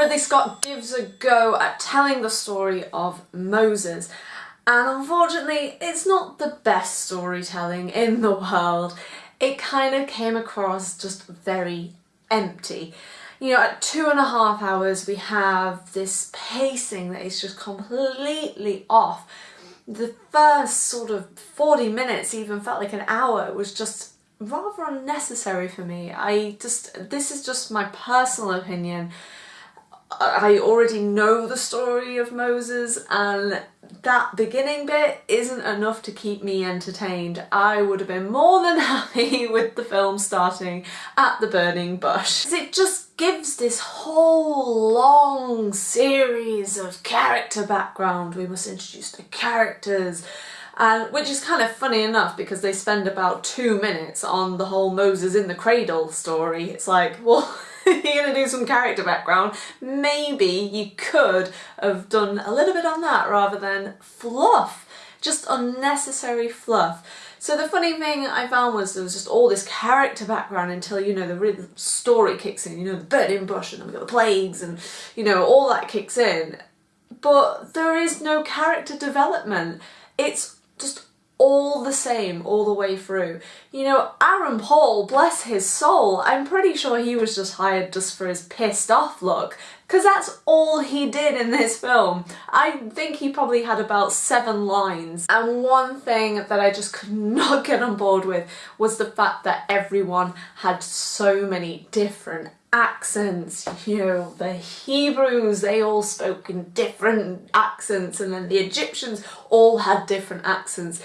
Ridley Scott gives a go at telling the story of Moses and unfortunately it's not the best storytelling in the world. It kind of came across just very empty. You know, at two and a half hours we have this pacing that is just completely off. The first sort of 40 minutes even felt like an hour. It was just rather unnecessary for me. I just, this is just my personal opinion. I already know the story of Moses and that beginning bit isn't enough to keep me entertained. I would have been more than happy with the film starting at the burning bush. It just gives this whole long series of character background. We must introduce the characters and which is kind of funny enough because they spend about two minutes on the whole Moses in the cradle story. It's like, well, you're to do some character background, maybe you could have done a little bit on that rather than fluff. Just unnecessary fluff. So the funny thing I found was there was just all this character background until, you know, the real story kicks in, you know, the burning bush and then we got the plagues and, you know, all that kicks in. But there is no character development. It's just all the same all the way through. You know, Aaron Paul, bless his soul, I'm pretty sure he was just hired just for his pissed off look because that's all he did in this film. I think he probably had about seven lines and one thing that I just could not get on board with was the fact that everyone had so many different accents, you know, the Hebrews, they all spoke in different accents and then the Egyptians all had different accents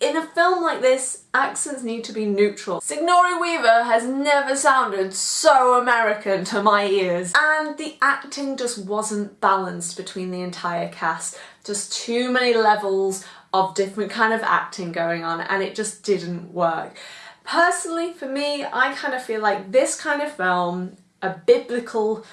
in a film like this, accents need to be neutral. Sigourney Weaver has never sounded so American to my ears. And the acting just wasn't balanced between the entire cast. Just too many levels of different kind of acting going on and it just didn't work. Personally, for me, I kind of feel like this kind of film, a biblical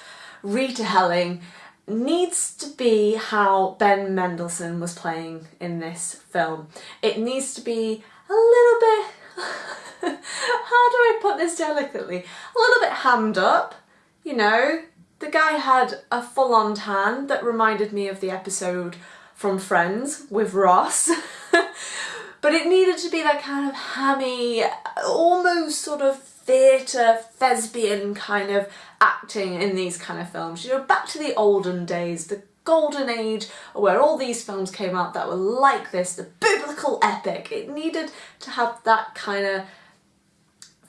retelling, needs to be how Ben Mendelsohn was playing in this film. It needs to be a little bit, how do I put this delicately, a little bit hammed up, you know. The guy had a full-on tan that reminded me of the episode from Friends with Ross. but it needed to be that kind of hammy, almost sort of theatre, thespian kind of acting in these kind of films. You know, back to the olden days, the golden age where all these films came out that were like this, the biblical epic. It needed to have that kind of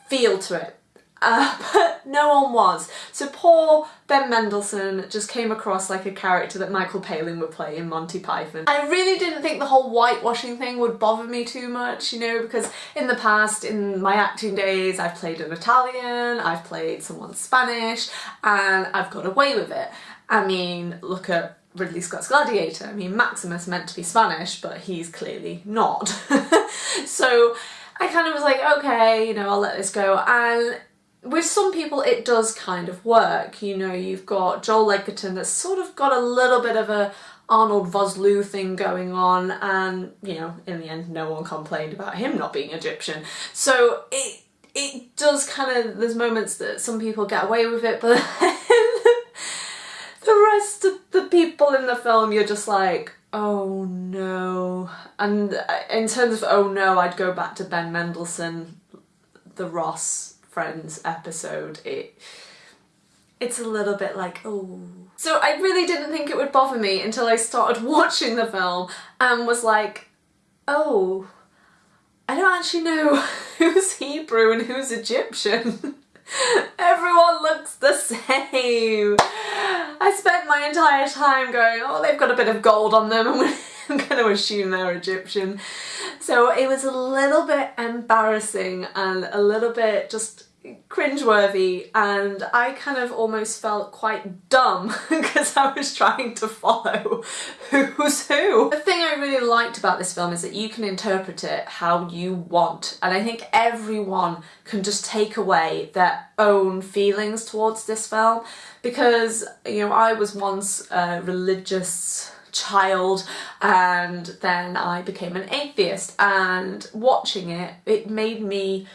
feel to it. Uh, but no one was. So poor Ben Mendelsohn just came across like a character that Michael Palin would play in Monty Python. I really didn't think the whole whitewashing thing would bother me too much, you know, because in the past, in my acting days, I've played an Italian, I've played someone Spanish, and I've got away with it. I mean, look at Ridley Scott's Gladiator. I mean, Maximus meant to be Spanish, but he's clearly not. so I kind of was like, okay, you know, I'll let this go. And with some people it does kind of work. You know, you've got Joel Edgerton that's sort of got a little bit of a Arnold Vosloo thing going on and, you know, in the end no one complained about him not being Egyptian. So it it does kind of, there's moments that some people get away with it, but the rest of the people in the film you're just like, oh no. And uh, in terms of oh no, I'd go back to Ben Mendelsohn, the Ross Friends episode, it it's a little bit like, oh. So I really didn't think it would bother me until I started watching the film and was like, oh, I don't actually know who's Hebrew and who's Egyptian. Everyone looks the same. I spent my entire time going, oh, they've got a bit of gold on them. I'm going to assume they're Egyptian. So it was a little bit embarrassing and a little bit just cringeworthy and I kind of almost felt quite dumb because I was trying to follow who's who. The thing I really liked about this film is that you can interpret it how you want and I think everyone can just take away their own feelings towards this film because you know I was once a religious child and then I became an atheist and watching it it made me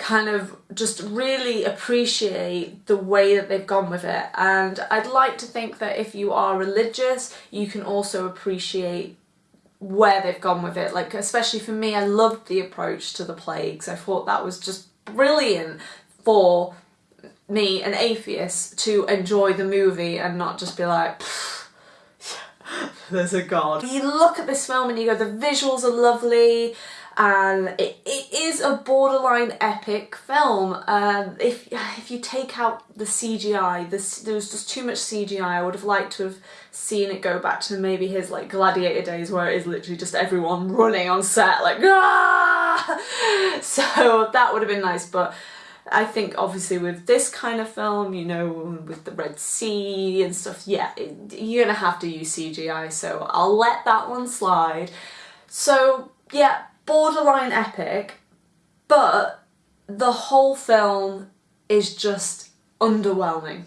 kind of just really appreciate the way that they've gone with it. And I'd like to think that if you are religious you can also appreciate where they've gone with it. Like especially for me I loved the approach to the plagues. I thought that was just brilliant for me an atheist to enjoy the movie and not just be like there's a god. You look at this film and you go the visuals are lovely and it, is a borderline epic film. Um, if if you take out the CGI, this, there was just too much CGI. I would have liked to have seen it go back to maybe his like gladiator days where it is literally just everyone running on set like ah! So that would have been nice, but I think obviously with this kind of film, you know, with the Red Sea and stuff, yeah, it, you're gonna have to use CGI, so I'll let that one slide. So yeah, borderline epic, but the whole film is just underwhelming.